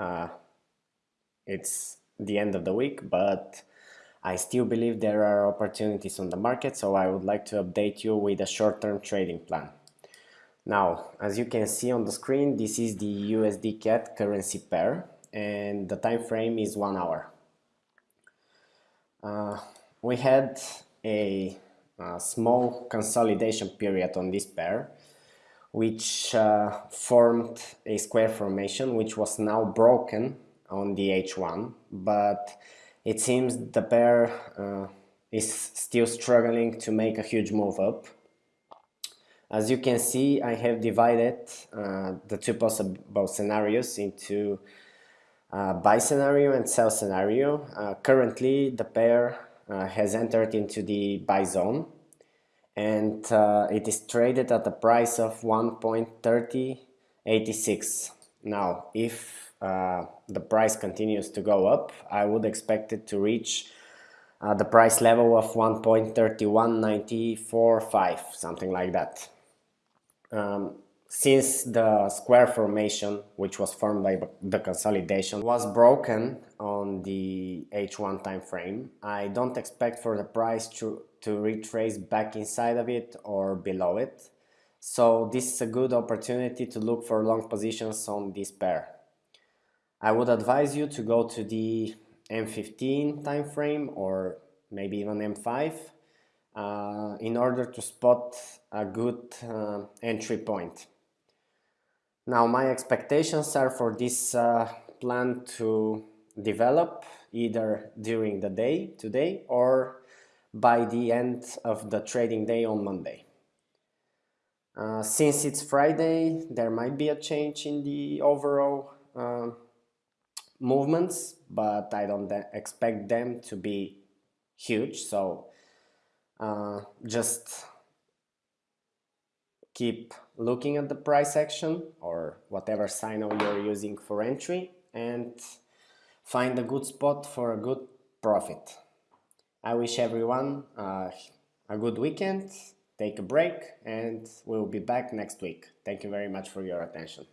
Uh, it's the end of the week, but I still believe there are opportunities on the market, so I would like to update you with a short-term trading plan. Now, as you can see on the screen, this is the USD CAD currency pair and the time frame is one hour. Uh, we had a, a, small consolidation period on this pair which uh, formed a square formation which was now broken on the H1 but it seems the pair uh, is still struggling to make a huge move up as you can see I have divided uh, the two possible scenarios into uh, buy scenario and sell scenario. Uh, currently the pair uh, has entered into the buy zone and uh, it is traded at the price of 1.3086. Now if uh, the price continues to go up I would expect it to reach uh, the price level of 1.31945 something like that. Um, since the square formation, which was formed by the consolidation, was broken on the H1 time frame, I don't expect for the price to, to retrace back inside of it or below it. So this is a good opportunity to look for long positions on this pair. I would advise you to go to the M15 time frame or maybe even M5 uh, in order to spot a good uh, entry point. Now my expectations are for this uh, plan to develop either during the day today or by the end of the trading day on Monday. Uh, since it's Friday, there might be a change in the overall uh, movements, but I don't expect them to be huge. So uh, just keep looking at the price action or whatever signal you're using for entry and find a good spot for a good profit. I wish everyone uh, a good weekend, take a break and we'll be back next week. Thank you very much for your attention.